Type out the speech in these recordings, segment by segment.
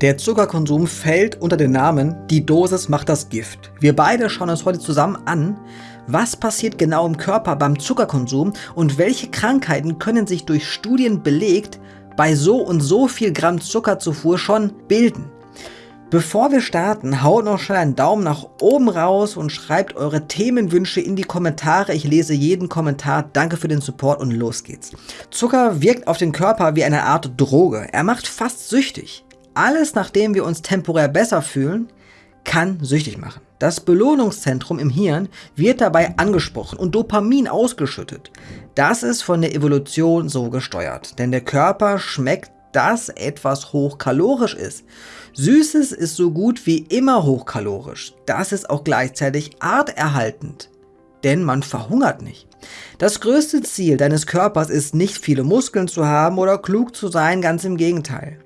Der Zuckerkonsum fällt unter den Namen Die Dosis macht das Gift. Wir beide schauen uns heute zusammen an, was passiert genau im Körper beim Zuckerkonsum und welche Krankheiten können sich durch Studien belegt bei so und so viel Gramm Zuckerzufuhr schon bilden. Bevor wir starten, haut noch schnell einen Daumen nach oben raus und schreibt eure Themenwünsche in die Kommentare. Ich lese jeden Kommentar. Danke für den Support und los geht's. Zucker wirkt auf den Körper wie eine Art Droge. Er macht fast süchtig alles, nachdem wir uns temporär besser fühlen, kann süchtig machen. Das Belohnungszentrum im Hirn wird dabei angesprochen und Dopamin ausgeschüttet. Das ist von der Evolution so gesteuert, denn der Körper schmeckt, dass etwas hochkalorisch ist. Süßes ist so gut wie immer hochkalorisch. Das ist auch gleichzeitig arterhaltend, denn man verhungert nicht. Das größte Ziel deines Körpers ist nicht viele Muskeln zu haben oder klug zu sein, ganz im Gegenteil.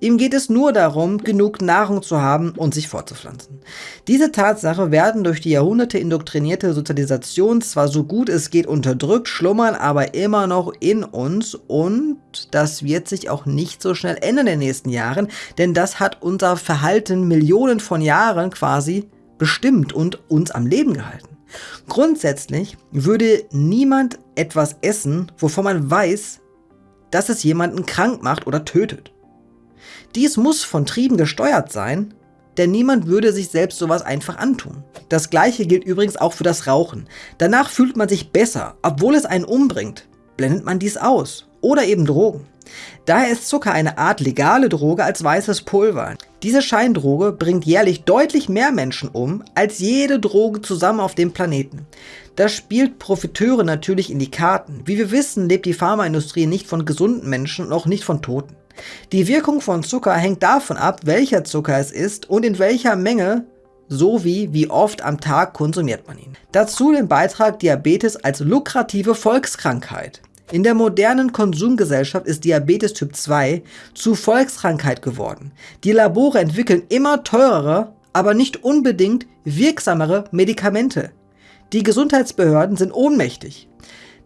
Ihm geht es nur darum, genug Nahrung zu haben und sich fortzupflanzen. Diese Tatsache werden durch die Jahrhunderte indoktrinierte Sozialisation zwar so gut es geht unterdrückt, schlummern aber immer noch in uns und das wird sich auch nicht so schnell ändern in den nächsten Jahren, denn das hat unser Verhalten Millionen von Jahren quasi bestimmt und uns am Leben gehalten. Grundsätzlich würde niemand etwas essen, wovon man weiß, dass es jemanden krank macht oder tötet. Dies muss von Trieben gesteuert sein, denn niemand würde sich selbst sowas einfach antun. Das gleiche gilt übrigens auch für das Rauchen. Danach fühlt man sich besser, obwohl es einen umbringt. Blendet man dies aus. Oder eben Drogen. Daher ist Zucker eine Art legale Droge als weißes Pulver. Diese Scheindroge bringt jährlich deutlich mehr Menschen um als jede Droge zusammen auf dem Planeten. Das spielt Profiteure natürlich in die Karten. Wie wir wissen, lebt die Pharmaindustrie nicht von gesunden Menschen und auch nicht von Toten. Die Wirkung von Zucker hängt davon ab, welcher Zucker es ist und in welcher Menge sowie wie oft am Tag konsumiert man ihn. Dazu den Beitrag Diabetes als lukrative Volkskrankheit. In der modernen Konsumgesellschaft ist Diabetes Typ 2 zu Volkskrankheit geworden. Die Labore entwickeln immer teurere, aber nicht unbedingt wirksamere Medikamente. Die Gesundheitsbehörden sind ohnmächtig.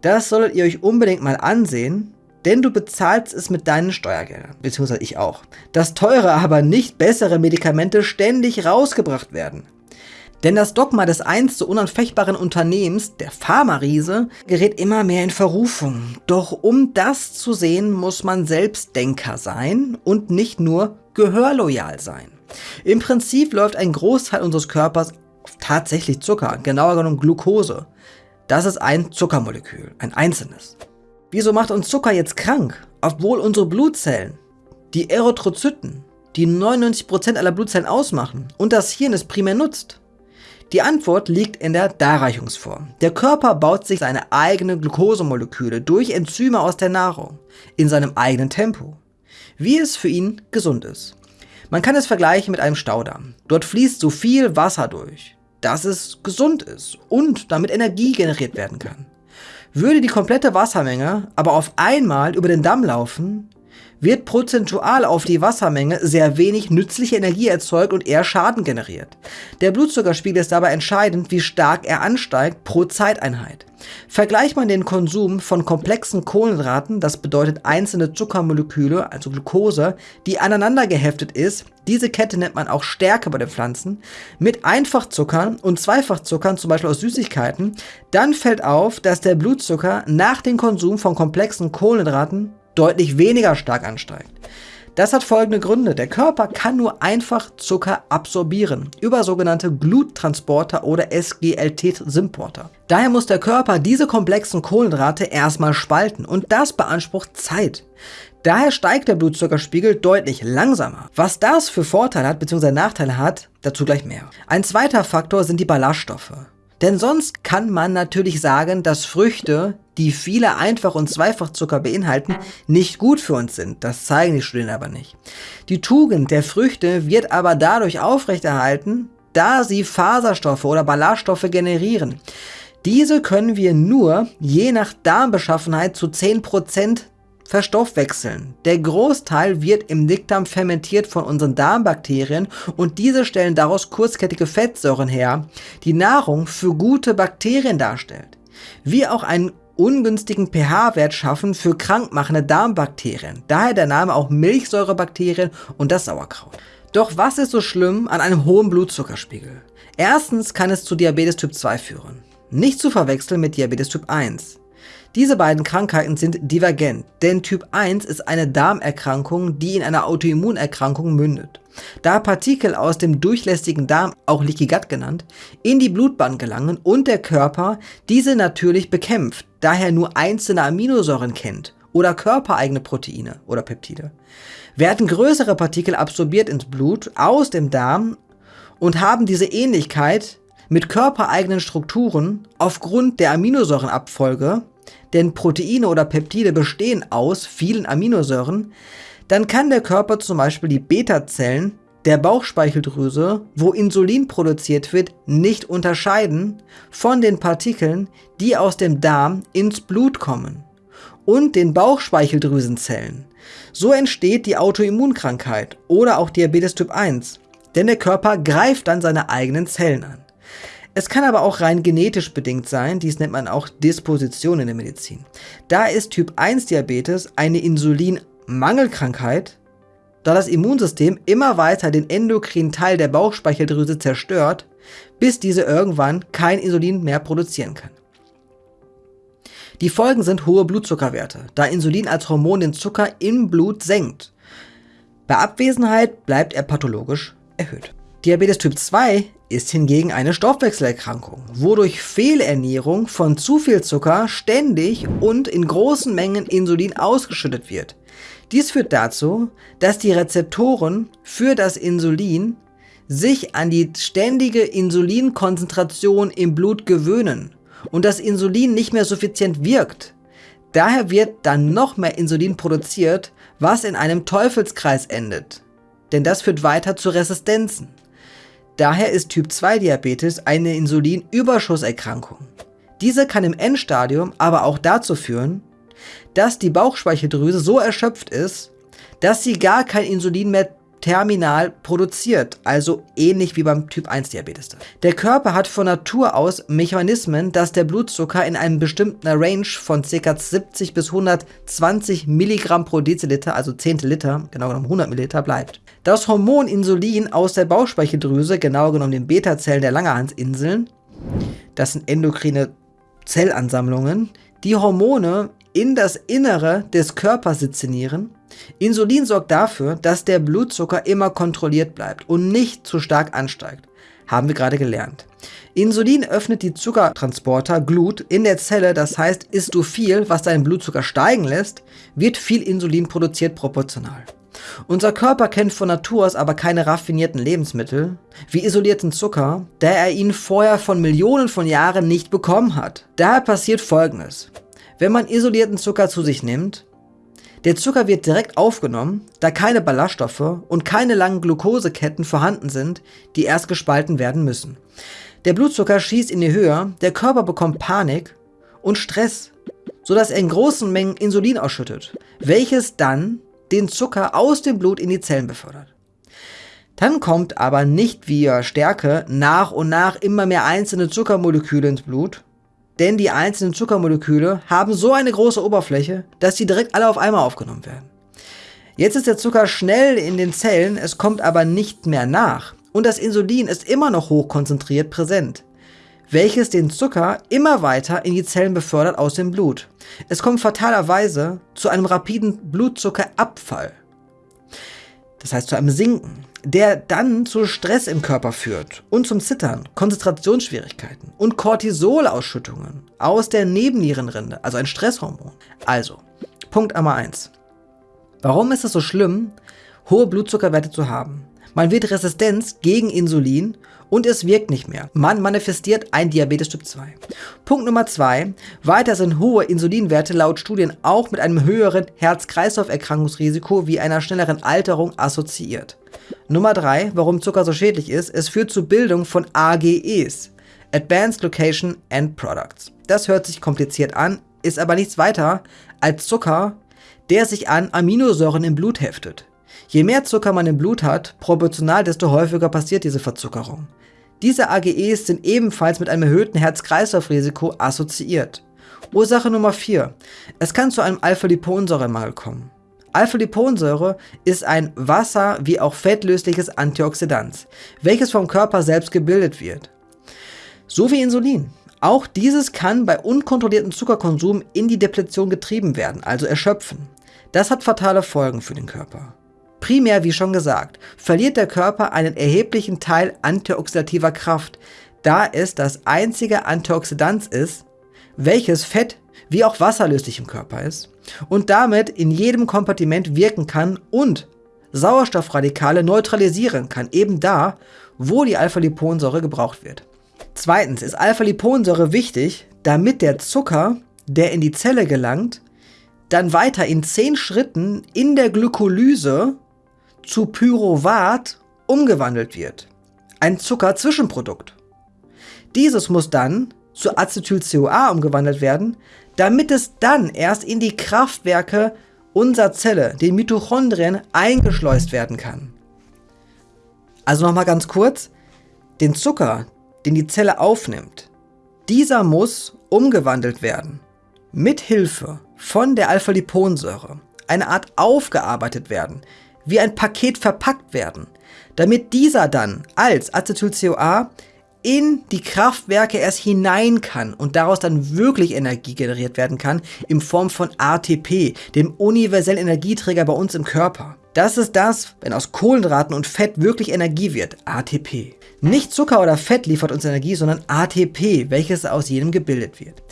Das solltet ihr euch unbedingt mal ansehen, denn du bezahlst es mit deinen Steuergeldern, beziehungsweise ich auch. Dass teure, aber nicht bessere Medikamente ständig rausgebracht werden. Denn das Dogma des einst so unanfechtbaren Unternehmens, der Pharma-Riese, gerät immer mehr in Verrufung. Doch um das zu sehen, muss man Selbstdenker sein und nicht nur gehörloyal sein. Im Prinzip läuft ein Großteil unseres Körpers tatsächlich Zucker, genauer genommen Glucose. Das ist ein Zuckermolekül, ein einzelnes. Wieso macht uns Zucker jetzt krank, obwohl unsere Blutzellen, die Erythrozyten, die 99% aller Blutzellen ausmachen und das Hirn es primär nutzt? Die Antwort liegt in der Darreichungsform. Der Körper baut sich seine eigenen Glukosemoleküle durch Enzyme aus der Nahrung, in seinem eigenen Tempo, wie es für ihn gesund ist. Man kann es vergleichen mit einem Staudamm. Dort fließt so viel Wasser durch, dass es gesund ist und damit Energie generiert werden kann. Würde die komplette Wassermenge aber auf einmal über den Damm laufen, wird prozentual auf die Wassermenge sehr wenig nützliche Energie erzeugt und eher Schaden generiert. Der Blutzuckerspiegel ist dabei entscheidend, wie stark er ansteigt pro Zeiteinheit. Vergleicht man den Konsum von komplexen Kohlenhydraten, das bedeutet einzelne Zuckermoleküle, also Glucose, die aneinander geheftet ist, diese Kette nennt man auch Stärke bei den Pflanzen, mit Einfachzuckern und Zweifachzuckern, zum Beispiel aus Süßigkeiten, dann fällt auf, dass der Blutzucker nach dem Konsum von komplexen Kohlenhydraten deutlich weniger stark ansteigt. Das hat folgende Gründe. Der Körper kann nur einfach Zucker absorbieren über sogenannte Gluttransporter oder SGLT-Symporter. Daher muss der Körper diese komplexen Kohlenhydrate erstmal spalten und das beansprucht Zeit. Daher steigt der Blutzuckerspiegel deutlich langsamer. Was das für Vorteile hat bzw. Nachteile hat, dazu gleich mehr. Ein zweiter Faktor sind die Ballaststoffe. Denn sonst kann man natürlich sagen, dass Früchte, die viele Einfach- und Zweifachzucker beinhalten, nicht gut für uns sind. Das zeigen die Studien aber nicht. Die Tugend der Früchte wird aber dadurch aufrechterhalten, da sie Faserstoffe oder Ballaststoffe generieren. Diese können wir nur je nach Darmbeschaffenheit zu 10% verstoffwechseln. Der Großteil wird im Dickdarm fermentiert von unseren Darmbakterien und diese stellen daraus kurzkettige Fettsäuren her, die Nahrung für gute Bakterien darstellt. Wie auch ein ungünstigen pH-Wert schaffen für krankmachende Darmbakterien. Daher der Name auch Milchsäurebakterien und das Sauerkraut. Doch was ist so schlimm an einem hohen Blutzuckerspiegel? Erstens kann es zu Diabetes Typ 2 führen. Nicht zu verwechseln mit Diabetes Typ 1. Diese beiden Krankheiten sind divergent, denn Typ 1 ist eine Darmerkrankung, die in einer Autoimmunerkrankung mündet. Da Partikel aus dem durchlässigen Darm, auch Leaky Gut genannt, in die Blutbahn gelangen und der Körper diese natürlich bekämpft, daher nur einzelne Aminosäuren kennt oder körpereigene Proteine oder Peptide, werden größere Partikel absorbiert ins Blut aus dem Darm und haben diese Ähnlichkeit mit körpereigenen Strukturen aufgrund der Aminosäurenabfolge denn Proteine oder Peptide bestehen aus vielen Aminosäuren, dann kann der Körper zum Beispiel die Beta-Zellen der Bauchspeicheldrüse, wo Insulin produziert wird, nicht unterscheiden von den Partikeln, die aus dem Darm ins Blut kommen und den Bauchspeicheldrüsenzellen. So entsteht die Autoimmunkrankheit oder auch Diabetes Typ 1, denn der Körper greift dann seine eigenen Zellen an. Es kann aber auch rein genetisch bedingt sein, dies nennt man auch Disposition in der Medizin. Da ist Typ 1 Diabetes eine Insulinmangelkrankheit, da das Immunsystem immer weiter den endokrinen Teil der Bauchspeicheldrüse zerstört, bis diese irgendwann kein Insulin mehr produzieren kann. Die Folgen sind hohe Blutzuckerwerte, da Insulin als Hormon den Zucker im Blut senkt. Bei Abwesenheit bleibt er pathologisch erhöht. Diabetes Typ 2 ist hingegen eine Stoffwechselerkrankung, wodurch Fehlernährung von zu viel Zucker ständig und in großen Mengen Insulin ausgeschüttet wird. Dies führt dazu, dass die Rezeptoren für das Insulin sich an die ständige Insulinkonzentration im Blut gewöhnen und das Insulin nicht mehr suffizient wirkt. Daher wird dann noch mehr Insulin produziert, was in einem Teufelskreis endet. Denn das führt weiter zu Resistenzen. Daher ist Typ 2 Diabetes eine Insulinüberschusserkrankung. Diese kann im Endstadium aber auch dazu führen, dass die Bauchspeicheldrüse so erschöpft ist, dass sie gar kein Insulin mehr terminal produziert, also ähnlich wie beim Typ 1 Diabetes. Der Körper hat von Natur aus Mechanismen, dass der Blutzucker in einem bestimmten Range von ca. 70 bis 120 Milligramm pro Deziliter, also Zehnteliter, genau genommen 100 Milliliter, bleibt. Das Hormon Insulin aus der Bauchspeicheldrüse, genau genommen den Beta-Zellen der Langerhansinseln, das sind endokrine Zellansammlungen, die Hormone in das Innere des Körpers sezinieren. Insulin sorgt dafür, dass der Blutzucker immer kontrolliert bleibt und nicht zu stark ansteigt. Haben wir gerade gelernt. Insulin öffnet die Zuckertransporter Glut in der Zelle, das heißt, isst du viel, was deinen Blutzucker steigen lässt, wird viel Insulin produziert proportional. Unser Körper kennt von Natur aus aber keine raffinierten Lebensmittel, wie isolierten Zucker, da er ihn vorher von Millionen von Jahren nicht bekommen hat. Daher passiert folgendes. Wenn man isolierten Zucker zu sich nimmt, der Zucker wird direkt aufgenommen, da keine Ballaststoffe und keine langen Glukoseketten vorhanden sind, die erst gespalten werden müssen. Der Blutzucker schießt in die Höhe, der Körper bekommt Panik und Stress, sodass er in großen Mengen Insulin ausschüttet, welches dann den Zucker aus dem Blut in die Zellen befördert. Dann kommt aber nicht via Stärke nach und nach immer mehr einzelne Zuckermoleküle ins Blut, denn die einzelnen Zuckermoleküle haben so eine große Oberfläche, dass sie direkt alle auf einmal aufgenommen werden. Jetzt ist der Zucker schnell in den Zellen, es kommt aber nicht mehr nach und das Insulin ist immer noch hochkonzentriert präsent welches den Zucker immer weiter in die Zellen befördert aus dem Blut. Es kommt fatalerweise zu einem rapiden Blutzuckerabfall. Das heißt zu einem Sinken, der dann zu Stress im Körper führt und zum Zittern, Konzentrationsschwierigkeiten und Cortisolausschüttungen aus der Nebennierenrinde, also ein Stresshormon. Also, Punkt Nummer 1. Warum ist es so schlimm, hohe Blutzuckerwerte zu haben? Man wird Resistenz gegen Insulin und es wirkt nicht mehr. Man manifestiert ein Diabetes Typ 2. Punkt Nummer 2. Weiter sind hohe Insulinwerte laut Studien auch mit einem höheren Herz-Kreislauf-Erkrankungsrisiko wie einer schnelleren Alterung assoziiert. Nummer 3. Warum Zucker so schädlich ist, es führt zur Bildung von AGEs. Advanced Location End Products. Das hört sich kompliziert an, ist aber nichts weiter als Zucker, der sich an Aminosäuren im Blut heftet. Je mehr Zucker man im Blut hat, proportional desto häufiger passiert diese Verzuckerung. Diese AGEs sind ebenfalls mit einem erhöhten Herz-Kreislauf-Risiko assoziiert. Ursache Nummer 4. Es kann zu einem Alpha-Liponsäuremangel kommen. Alpha-Liponsäure ist ein wasser- wie auch fettlösliches Antioxidant, welches vom Körper selbst gebildet wird. So wie Insulin. Auch dieses kann bei unkontrolliertem Zuckerkonsum in die Depletion getrieben werden, also erschöpfen. Das hat fatale Folgen für den Körper. Primär, wie schon gesagt, verliert der Körper einen erheblichen Teil antioxidativer Kraft, da es das einzige Antioxidant ist, welches fett- wie auch wasserlöslich im Körper ist und damit in jedem Kompartiment wirken kann und Sauerstoffradikale neutralisieren kann, eben da, wo die Alpha-Liponsäure gebraucht wird. Zweitens ist Alpha-Liponsäure wichtig, damit der Zucker, der in die Zelle gelangt, dann weiter in 10 Schritten in der Glykolyse zu Pyruvat umgewandelt wird. Ein Zuckerzwischenprodukt. Dieses muss dann zu Acetyl-CoA umgewandelt werden, damit es dann erst in die Kraftwerke unserer Zelle, den Mitochondrien, eingeschleust werden kann. Also nochmal ganz kurz, den Zucker, den die Zelle aufnimmt, dieser muss umgewandelt werden. Mit Hilfe von der Alpha-Liponsäure. Eine Art aufgearbeitet werden, wie ein Paket verpackt werden, damit dieser dann als Acetyl-CoA in die Kraftwerke erst hinein kann und daraus dann wirklich Energie generiert werden kann in Form von ATP, dem universellen Energieträger bei uns im Körper. Das ist das, wenn aus Kohlenhydraten und Fett wirklich Energie wird, ATP. Nicht Zucker oder Fett liefert uns Energie, sondern ATP, welches aus jedem gebildet wird.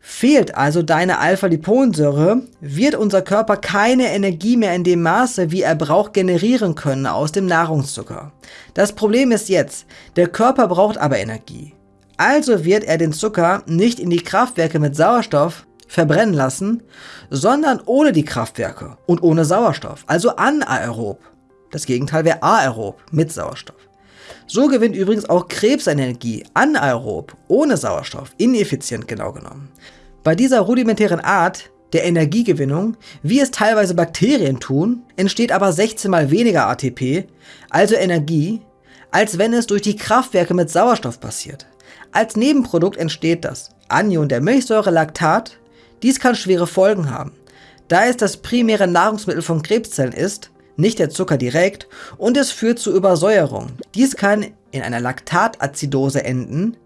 Fehlt also deine Alpha-Liponsäure, wird unser Körper keine Energie mehr in dem Maße, wie er braucht, generieren können aus dem Nahrungszucker. Das Problem ist jetzt, der Körper braucht aber Energie. Also wird er den Zucker nicht in die Kraftwerke mit Sauerstoff verbrennen lassen, sondern ohne die Kraftwerke und ohne Sauerstoff, also anaerob. Das Gegenteil wäre aerob mit Sauerstoff. So gewinnt übrigens auch Krebs Energie anaerob, ohne Sauerstoff, ineffizient genau genommen. Bei dieser rudimentären Art der Energiegewinnung, wie es teilweise Bakterien tun, entsteht aber 16 mal weniger ATP, also Energie, als wenn es durch die Kraftwerke mit Sauerstoff passiert. Als Nebenprodukt entsteht das Anion der Milchsäure Lactat. Dies kann schwere Folgen haben, da es das primäre Nahrungsmittel von Krebszellen ist nicht der Zucker direkt, und es führt zu Übersäuerung. Dies kann in einer Laktatazidose enden,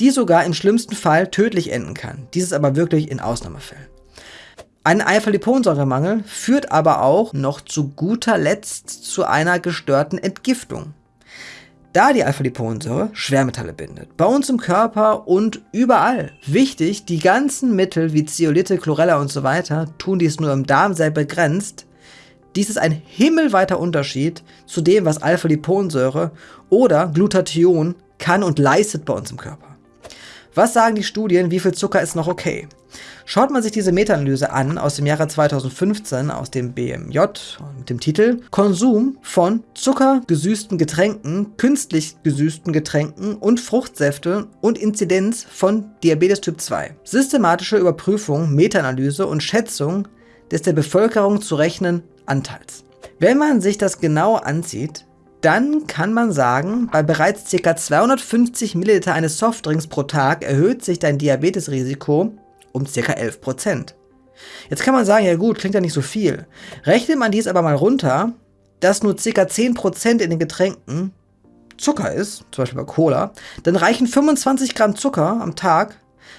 die sogar im schlimmsten Fall tödlich enden kann. Dies ist aber wirklich in Ausnahmefällen. Ein Alpha-Liponsäuremangel führt aber auch noch zu guter Letzt zu einer gestörten Entgiftung. Da die Alpha-Liponsäure Schwermetalle bindet, bei uns im Körper und überall. Wichtig, die ganzen Mittel wie Zeolite, Chlorella und so weiter tun dies nur im Darm sehr begrenzt, dies ist ein himmelweiter Unterschied zu dem, was Alpha-Liponsäure oder Glutathion kann und leistet bei uns im Körper. Was sagen die Studien, wie viel Zucker ist noch okay? Schaut man sich diese Meta-Analyse an aus dem Jahre 2015 aus dem BMJ mit dem Titel Konsum von zuckergesüßten Getränken, künstlich gesüßten Getränken und Fruchtsäfte und Inzidenz von Diabetes Typ 2. Systematische Überprüfung, Meta-Analyse und Schätzung des der Bevölkerung zu rechnen Anteils. Wenn man sich das genau ansieht, dann kann man sagen, bei bereits ca. 250 ml eines Softdrinks pro Tag erhöht sich dein Diabetesrisiko um ca. 11%. Jetzt kann man sagen, ja gut, klingt ja nicht so viel. Rechnet man dies aber mal runter, dass nur ca. 10% in den Getränken Zucker ist, zum Beispiel bei Cola, dann reichen 25 Gramm Zucker am Tag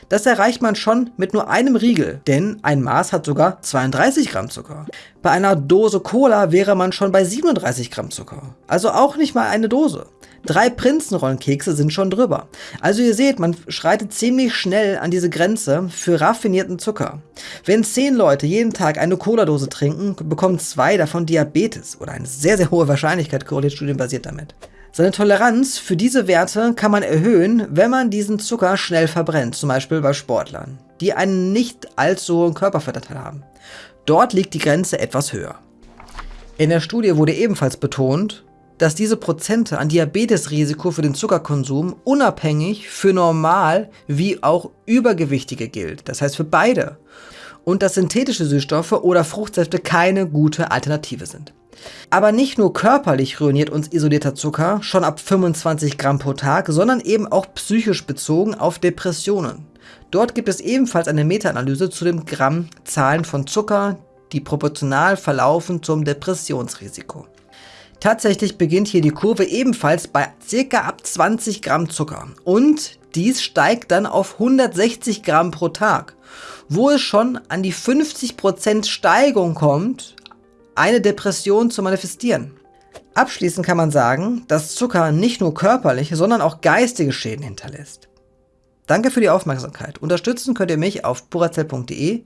das erreicht man schon mit nur einem Riegel, denn ein Maß hat sogar 32 Gramm Zucker. Bei einer Dose Cola wäre man schon bei 37 Gramm Zucker. Also auch nicht mal eine Dose. Drei Prinzenrollenkekse sind schon drüber. Also ihr seht, man schreitet ziemlich schnell an diese Grenze für raffinierten Zucker. Wenn zehn Leute jeden Tag eine Cola-Dose trinken, bekommen zwei davon Diabetes oder eine sehr, sehr hohe Wahrscheinlichkeit korreliert studienbasiert damit. Seine Toleranz für diese Werte kann man erhöhen, wenn man diesen Zucker schnell verbrennt, zum Beispiel bei Sportlern, die einen nicht allzu hohen Körperfettanteil haben. Dort liegt die Grenze etwas höher. In der Studie wurde ebenfalls betont, dass diese Prozente an Diabetesrisiko für den Zuckerkonsum unabhängig für normal wie auch übergewichtige gilt, das heißt für beide, und dass synthetische Süßstoffe oder Fruchtsäfte keine gute Alternative sind. Aber nicht nur körperlich ruiniert uns isolierter Zucker schon ab 25 Gramm pro Tag, sondern eben auch psychisch bezogen auf Depressionen. Dort gibt es ebenfalls eine Meta-Analyse zu den Grammzahlen von Zucker, die proportional verlaufen zum Depressionsrisiko. Tatsächlich beginnt hier die Kurve ebenfalls bei ca. ab 20 Gramm Zucker und dies steigt dann auf 160 Gramm pro Tag, wo es schon an die 50% Steigung kommt, eine Depression zu manifestieren. Abschließend kann man sagen, dass Zucker nicht nur körperliche, sondern auch geistige Schäden hinterlässt. Danke für die Aufmerksamkeit. Unterstützen könnt ihr mich auf purazell.de.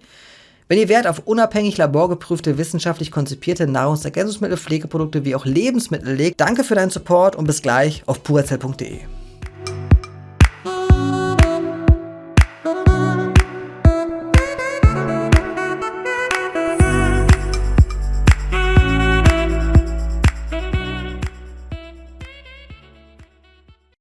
Wenn ihr Wert auf unabhängig laborgeprüfte, wissenschaftlich konzipierte Nahrungsergänzungsmittel, Pflegeprodukte wie auch Lebensmittel legt, danke für deinen Support und bis gleich auf purazell.de.